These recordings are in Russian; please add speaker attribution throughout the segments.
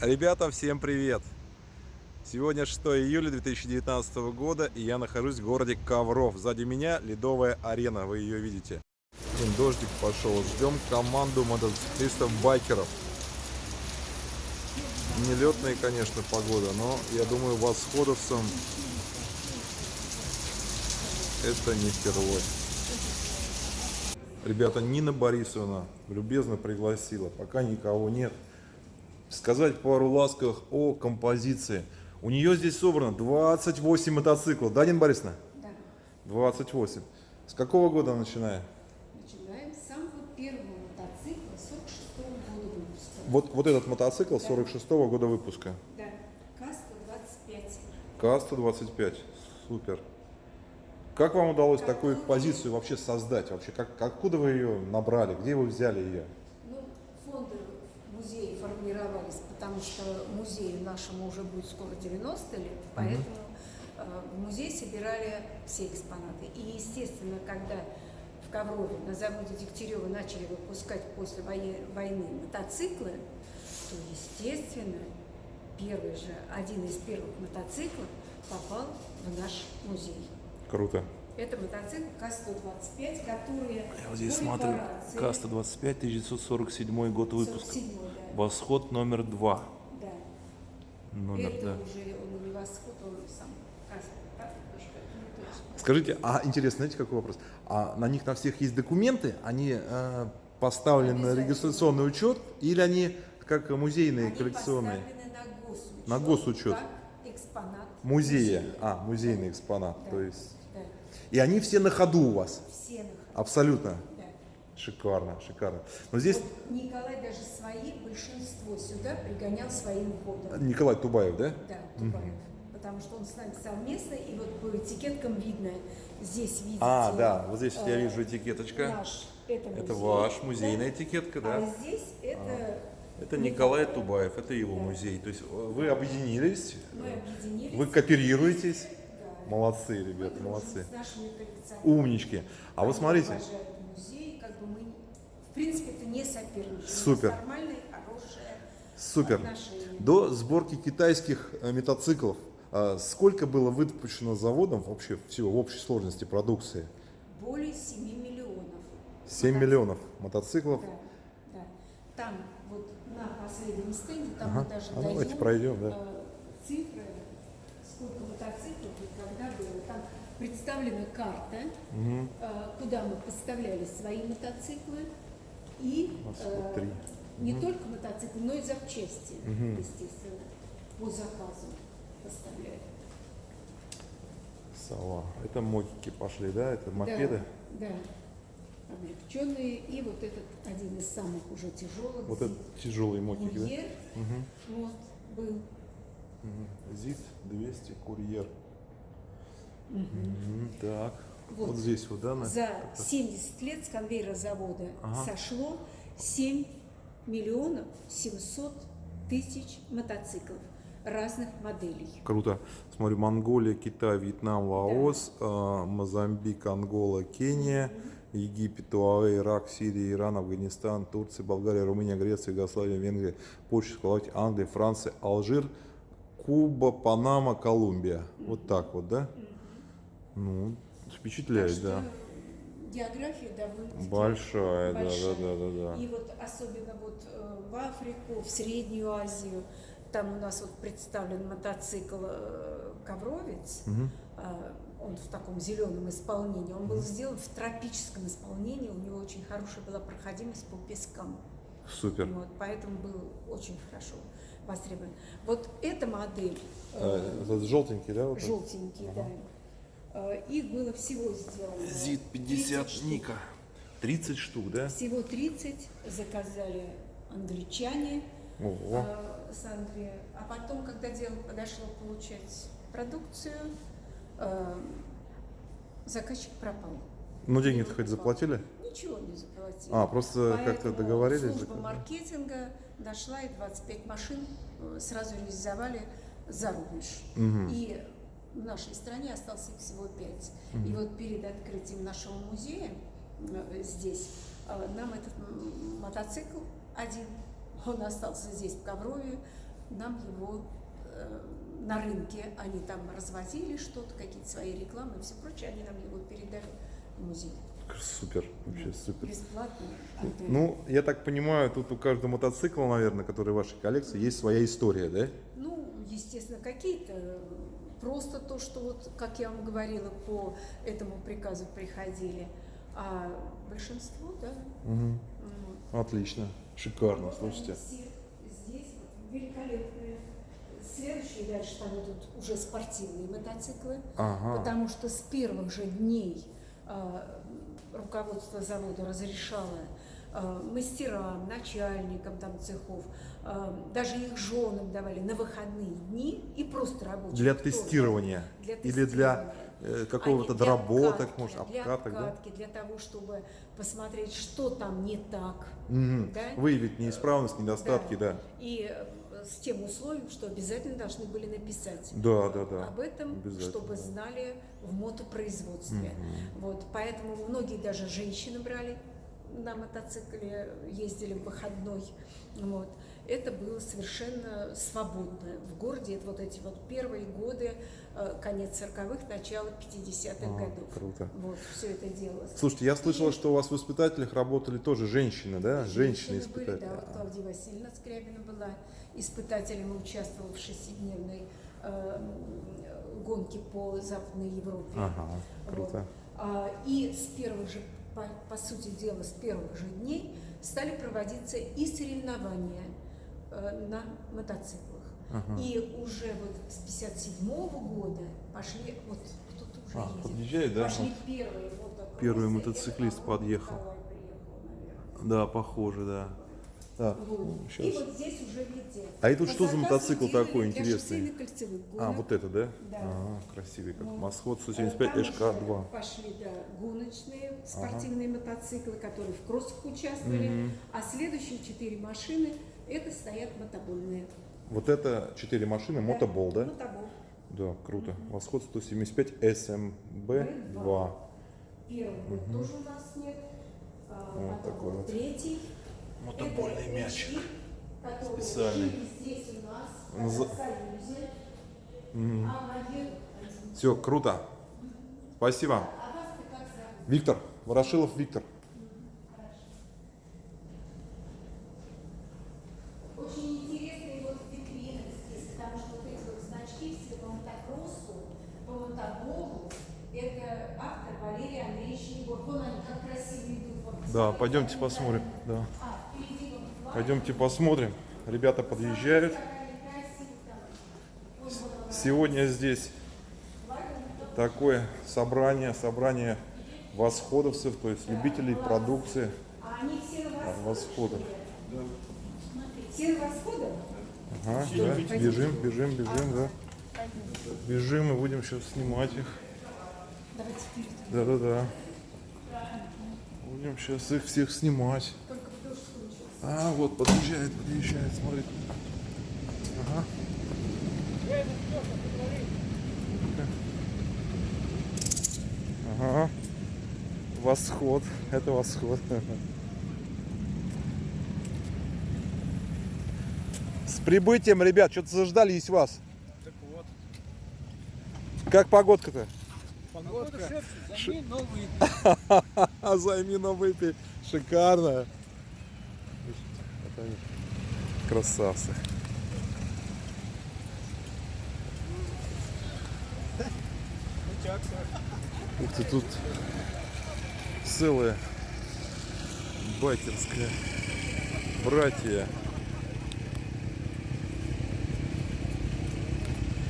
Speaker 1: Ребята, всем привет! Сегодня 6 июля 2019 года и я нахожусь в городе Ковров. Сзади меня ледовая арена, вы ее видите. Дождик пошел. Ждем команду мотоциклистов-байкеров. Нелетная, конечно, погода, но я думаю, восходовцам это не впервые. Ребята, Нина Борисовна любезно пригласила, пока никого нет, сказать пару ласковых о композиции. У нее здесь собрано 28 мотоциклов, да, Нина Борисовна?
Speaker 2: Да.
Speaker 1: 28. С какого года начиная?
Speaker 2: Начинаем с самого первого мотоцикла 46 года выпуска.
Speaker 1: Вот, вот этот мотоцикл 46 -го года выпуска.
Speaker 2: Да, КАС-125.
Speaker 1: КА-125. Супер. Как вам удалось такую позицию вообще создать? Вообще, как, откуда вы ее набрали? Где вы взяли ее?
Speaker 2: Ну, фонды музея формировались, потому что музею нашему уже будет скоро 90 лет, поэтому э, в музей собирали все экспонаты. И, естественно, когда в Коврове на заводе Дегтярева начали выпускать после войны мотоциклы, то, естественно, первый же, один из первых мотоциклов попал в наш музей.
Speaker 1: Круто.
Speaker 2: Это мотоцикл КАС-125, которые
Speaker 1: Я вот здесь смотрю.
Speaker 2: репарации-
Speaker 1: КА-125, 1947 год выпуска.
Speaker 2: 47-й, да.
Speaker 1: Восход номер два.
Speaker 2: да.
Speaker 1: Номер,
Speaker 2: это
Speaker 1: да.
Speaker 2: уже он не восход, он сам.
Speaker 1: Скажите, а интересно, знаете, какой вопрос? А на них на всех есть документы? Они э, поставлены на регистрационный учет? Или они как музейные,
Speaker 2: Они
Speaker 1: коллекционные?
Speaker 2: поставлены на госучет.
Speaker 1: На госучет.
Speaker 2: Как экспонат.
Speaker 1: Музея.
Speaker 2: музея.
Speaker 1: А, музейный экспонат.
Speaker 2: Да,
Speaker 1: То есть...
Speaker 2: да.
Speaker 1: И они все на ходу у вас?
Speaker 2: Все на ходу,
Speaker 1: Абсолютно. Шикарно, шикарно. Но здесь
Speaker 2: Вот Николай даже свои, большинство сюда пригонял своим ходом.
Speaker 1: Николай Тубаев, да?
Speaker 2: Да, Тубаев. Потому что он с нами совместно, и вот по этикеткам видно, здесь видите.
Speaker 1: А, да, вот здесь я
Speaker 2: э,
Speaker 1: вижу этикеточка.
Speaker 2: Наш, это,
Speaker 1: Это
Speaker 2: музей,
Speaker 1: ваш музейная
Speaker 2: да.
Speaker 1: этикетка,
Speaker 2: А
Speaker 1: да?
Speaker 2: здесь это
Speaker 1: Это Николай Тубаев, это его
Speaker 2: Да.
Speaker 1: музей. То есть э, вы объединились,
Speaker 2: мы объединились.
Speaker 1: вы кооперируетесь.
Speaker 2: Да.
Speaker 1: Молодцы,
Speaker 2: Мы
Speaker 1: ребята,
Speaker 2: дружим
Speaker 1: молодцы.
Speaker 2: С нашими коллекционерами.
Speaker 1: Умнички. А вот смотрите,
Speaker 2: бы мы, в принципе, это не соперничество.
Speaker 1: Супер.
Speaker 2: Нормальные, хорошие
Speaker 1: супер.
Speaker 2: отношения.
Speaker 1: До сборки китайских э, мотоциклов э, сколько было выпущено заводом вообще всего в общей сложности продукции?
Speaker 2: Более 7 миллионов.
Speaker 1: 7
Speaker 2: Мотоциклов.
Speaker 1: миллионов мотоциклов.
Speaker 2: Да, да. Там вот на последнем стенде, там
Speaker 1: Ага.
Speaker 2: мы даже
Speaker 1: А давайте
Speaker 2: даем
Speaker 1: пройдем, да.
Speaker 2: э, цифры, сколько мотоциклов и когда было. Там представлена карта, э, куда мы поставляли свои мотоциклы и э, не только мотоциклы, но и запчасти,
Speaker 1: Мгм.
Speaker 2: естественно, по заказу поставляли.
Speaker 1: Сова. Это мотики пошли, да? Это мопеды.
Speaker 2: Да, да. Облегченные. И вот этот один из самых уже тяжелых.
Speaker 1: Вот это тяжелые мотики, да?
Speaker 2: Курьер,
Speaker 1: Мгм.
Speaker 2: вот, был.
Speaker 1: Мгм. ЗИД 200 курьер. Так. Вот.
Speaker 2: Вот.
Speaker 1: здесь вот, да? на-
Speaker 2: За
Speaker 1: как-то.
Speaker 2: 70 лет с конвейера завода
Speaker 1: Ага.
Speaker 2: сошло 7 миллионов 700 тысяч мотоциклов разных моделей.
Speaker 1: Круто. Смотрю, Монголия, Китай, Вьетнам, Лаос, э, Мозамбик, Ангола, Кения, Египет, Туаве, Ирак, Сирия, Иран, Афганистан, Турция, Болгария, Румыния, Греция, Югославия, Венгрия, Польша, Словакия, Англия, Франция, Алжир, Куба, Панама, Колумбия. Вот так вот, да? Ну, впечатляет,
Speaker 2: Так
Speaker 1: да.
Speaker 2: География довольно
Speaker 1: Большая, да, да,
Speaker 2: большая.
Speaker 1: да, да, да.
Speaker 2: И вот особенно вот э, в Африку, в Среднюю Азию, там у нас вот представлен мотоцикл э, «Ковровец», а, он в таком зеленом исполнении, он был сделан в тропическом исполнении, у него очень хорошая была проходимость по пескам.
Speaker 1: Супер.
Speaker 2: Вот, поэтому был очень хорошо востребован. Вот эта модель, э,
Speaker 1: Э, желтенький, да? вот
Speaker 2: желтенький, да, э, их было всего сделано.
Speaker 1: ЗИД
Speaker 2: 30
Speaker 1: 50
Speaker 2: штук.
Speaker 1: Ника. 30 штук, да?
Speaker 2: Всего 30 заказали англичане
Speaker 1: Ого.
Speaker 2: э, с Англии. А потом, когда дело подошло получать продукцию, э, заказчик пропал.
Speaker 1: Ну, деньги-то хоть заплатили?
Speaker 2: Ничего не заплатили.
Speaker 1: А, просто как-то договорились?
Speaker 2: Служба
Speaker 1: заказали?
Speaker 2: маркетинга дошла и 25 машин э, сразу реализовали за рубеж.
Speaker 1: Мгм.
Speaker 2: И в нашей стране осталось их всего 5. И вот перед открытием нашего музея э, здесь э, нам этот мотоцикл один, он остался здесь в Коврове, нам его э, на рынке, они там развозили что-то, какие-то свои рекламы и все прочее, они нам его передали в музей.
Speaker 1: Супер, вообще супер.
Speaker 2: Бесплатно.
Speaker 1: Ну, я так понимаю, тут у каждого мотоцикла, наверное, который в вашей коллекции, есть своя история, да?
Speaker 2: Ну, естественно, какие-то просто то, что вот, как я вам говорила, по этому приказу приходили, а большинство, да. Вот.
Speaker 1: Отлично, шикарно,
Speaker 2: Вот
Speaker 1: слушайте.
Speaker 2: здесь вот великолепные. Следующие дальше там идут уже спортивные мотоциклы,
Speaker 1: Ага.
Speaker 2: потому что с первых же дней а, руководство завода разрешало мастерам, начальникам там цехов, а, даже их женам давали на выходные дни и просто рабочим.
Speaker 1: Для
Speaker 2: тоже.
Speaker 1: тестирования
Speaker 2: Для
Speaker 1: или для
Speaker 2: тестирования.
Speaker 1: э, какого-то
Speaker 2: для
Speaker 1: доработок,
Speaker 2: обкатки,
Speaker 1: может,
Speaker 2: для
Speaker 1: обкаток, да?
Speaker 2: обкатки, для того, чтобы посмотреть, что там не так.
Speaker 1: Мгм.
Speaker 2: Да?
Speaker 1: Выявить неисправность, недостатки, да.
Speaker 2: И э, с тем условием, что обязательно должны были написать
Speaker 1: Да, да, да.
Speaker 2: об этом, чтобы знали в мотопроизводстве. Вот, поэтому многие даже женщины брали на мотоцикле, ездили в выходной. Вот. Это было совершенно свободно. В городе это вот эти вот первые годы, э, конец 40-х, начало 50-х
Speaker 1: А,
Speaker 2: годов.
Speaker 1: круто.
Speaker 2: Вот, все это делалось.
Speaker 1: Слушайте, я слышал,
Speaker 2: И-
Speaker 1: что у вас в воспитателях работали тоже женщины, да? Женщины
Speaker 2: были,
Speaker 1: испытатели.
Speaker 2: да, вот Клавдия Васильевна Скрябина была испытателем участвовала в шестидневной э, гонке по Западной Европе.
Speaker 1: Ага,
Speaker 2: Вот.
Speaker 1: круто.
Speaker 2: А, И с первых же, по, по сути дела, с первых же дней стали проводиться и соревнования э, на мотоциклах.
Speaker 1: Ага.
Speaker 2: И уже вот с 57 года пошли, вот кто-то уже
Speaker 1: А,
Speaker 2: едет,
Speaker 1: подъезжает, да?
Speaker 2: пошли
Speaker 1: Вот.
Speaker 2: первые мотокроссы.
Speaker 1: Первый мотоциклист подъехал. Да, похоже, да. Да,
Speaker 2: Вот. И вот здесь уже видите.
Speaker 1: А это
Speaker 2: По
Speaker 1: что за мотоцикл такой интересный? А, вот это, да?
Speaker 2: Да.
Speaker 1: Ага, красивый как.
Speaker 2: Вот.
Speaker 1: Масход
Speaker 2: Э,
Speaker 1: 175
Speaker 2: там
Speaker 1: ШК-2.
Speaker 2: уже Пошли, да, гоночные спортивные мотоциклы, которые в кроссах участвовали.
Speaker 1: Мгм.
Speaker 2: А следующие четыре машины, это стоят мотобольные.
Speaker 1: Вот это 4 машины, мотобол, да?
Speaker 2: Мотобол.
Speaker 1: Да, круто. Восход 175 СМБ-2.
Speaker 2: Первый год тоже у нас нет. А,
Speaker 1: Вот такой вот.
Speaker 2: Третий.
Speaker 1: Мотобольный
Speaker 2: Это
Speaker 1: мячик. Специальный.
Speaker 2: жили здесь у нас,
Speaker 1: Наза-
Speaker 2: в Союзе.
Speaker 1: Мгм.
Speaker 2: А
Speaker 1: Все, круто. Спасибо.
Speaker 2: А?
Speaker 1: Виктор, Ворошилов Виктор.
Speaker 2: Вот,
Speaker 1: Да, пойдемте посмотрим. Да.
Speaker 2: А, впереди вот два.
Speaker 1: Пойдемте посмотрим. Ребята подъезжают. Сегодня здесь такое собрание, собрание восходовцев, то есть любителей продукции от.
Speaker 2: Все на восходе?
Speaker 1: Ага, да, бежим, бежим, бежим, да. Бежим и будем сейчас снимать их. Да-да-да. Будем сейчас их всех снимать. А, вот, подъезжает, подъезжает, смотри. Ага. Ага. Восход. Это восход. С прибытием, ребят, что-то заждались вас.
Speaker 3: Так вот,
Speaker 1: Как погодка-то?
Speaker 3: погодка, займи новый
Speaker 1: займи на выпей. Шикарно. Они, Красавцы. Ух ты, тут целая байкерская братья.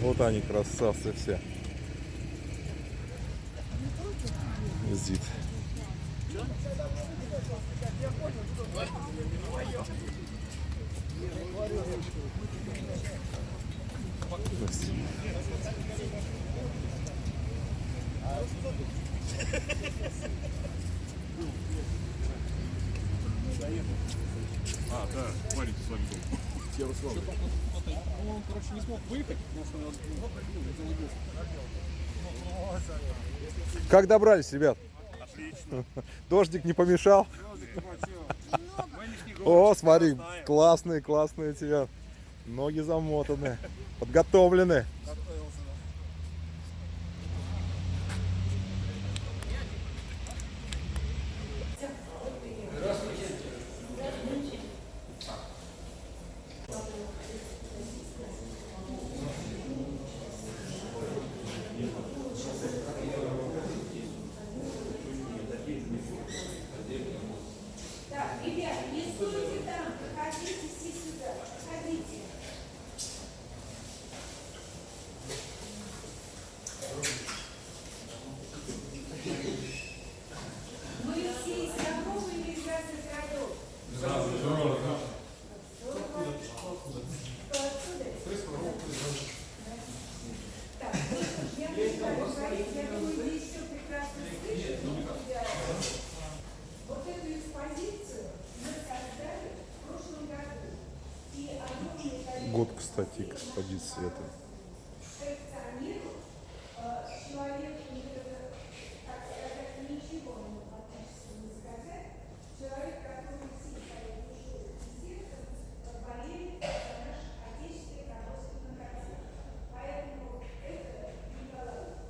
Speaker 1: Вот они, красавцы все. Зид.
Speaker 4: А, да, маленький с вами был. Ярослав.
Speaker 3: Он, короче, не смог выехать, потому что он ну,
Speaker 1: Как добрались, ребят?
Speaker 4: Отлично.
Speaker 1: Дождик не помешал? О, смотри, классные, классные у тебя Ноги замотаны, подготовлены.
Speaker 3: Готовился, да.
Speaker 2: Так, ребят, не стойте там, проходите все сюда, проходите. Мы все из Европы или из разных городов? Здорово. Кто отсюда? Так, ну что ж, я не знаю, говорить, я думаю, здесь все прекрасно слышно. Я- Вот эту экспозицию мы создали в прошлом году. И огромное количество
Speaker 1: Год, кстати, экспозиции это.
Speaker 2: коллекционеров, э, человек, э, так сказать, ничего не фактически не сказать, человек, который всей своей душой и сердцем э, болеет за наш отечественный родственный характер. Поэтому это Николай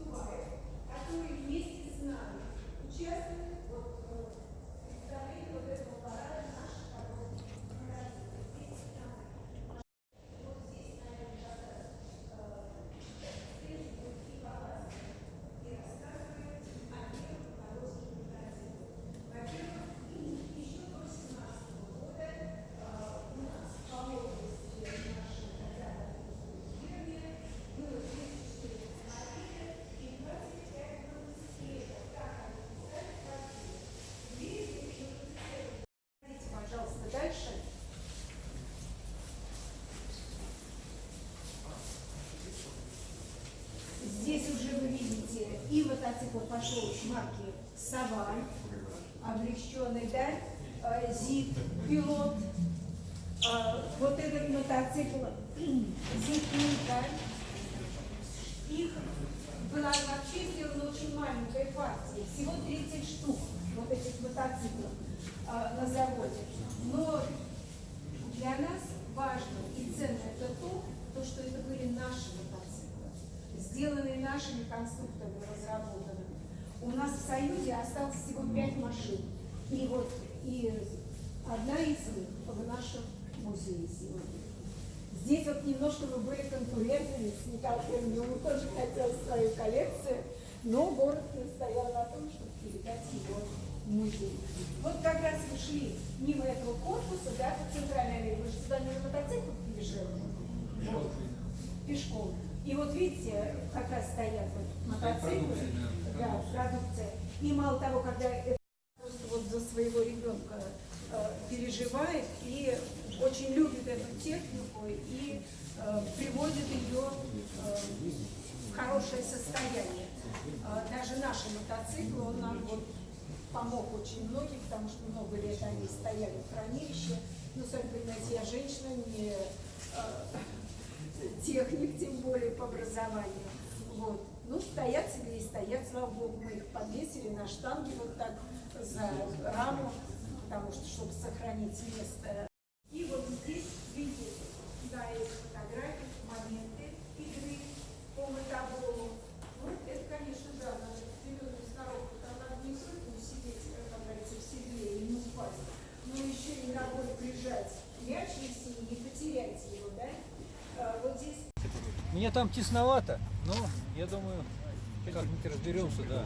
Speaker 2: Туваев, который вместе с нами участвует вот, э, в представлении вот этого парада наших родственных характеров. Здесь нам вот здесь, наверное, как раз Здесь будет и Палас, и рассказывает о первых морозных праздниках. Во-первых, еще до 17 года а, у нас по области нашей когда-то деревни было 34 автомобиля и 25 мотоциклетов. Так они писали как Видите, еще Идите, пожалуйста, дальше. Здесь уже вы видите, и пошел марки Саван, облегченный, да, Зит, пилот. Вот этот мотоцикл Зит Ника. Их была вообще сделана очень маленькая партия, всего 30 штук вот этих мотоциклов на заводе. Но для нас важно и ценно это то, то, что это были наши мотоциклы, сделанные нашими конструкторами, разработанными. У нас в Союзе осталось всего пять машин. И вот и одна из них в нашем музее сегодня. Здесь вот немножко мы были конкурентами с Николаем, он тоже хотел свою коллекцию, но город настоял на том, чтобы передать его в музей. Вот как раз мы шли мимо этого корпуса, да, по центральной аллее, вы же сюда не на мотоциклах приезжали? Вот, пешком. И вот видите, как раз стоят вот мотоциклы, да, продукция. И мало того, когда это просто вот за своего ребенка э, переживает и очень любит эту технику и э, приводит ее э, в хорошее состояние. Э, даже наши мотоциклы, он нам вот помог очень многим, потому что много лет они стояли в хранилище. Ну, сами понимаете, я женщина, не э, техник, тем образованию. Вот. Ну, стоят себе и стоят, слава богу, мы их подвесили на штанге вот так за раму, потому что, чтобы сохранить место. И вот здесь видите, да, эти фотографии, моменты игры по мотоболу. Ну, это, конечно, да, наша зеленая сноровка, надо не только сидеть, как говорится, в седле и не упасть, но еще и ногой прижать мяч, если не потерять его, да? А, вот здесь
Speaker 5: Мне там тесновато, но я думаю, как-нибудь разберемся, да.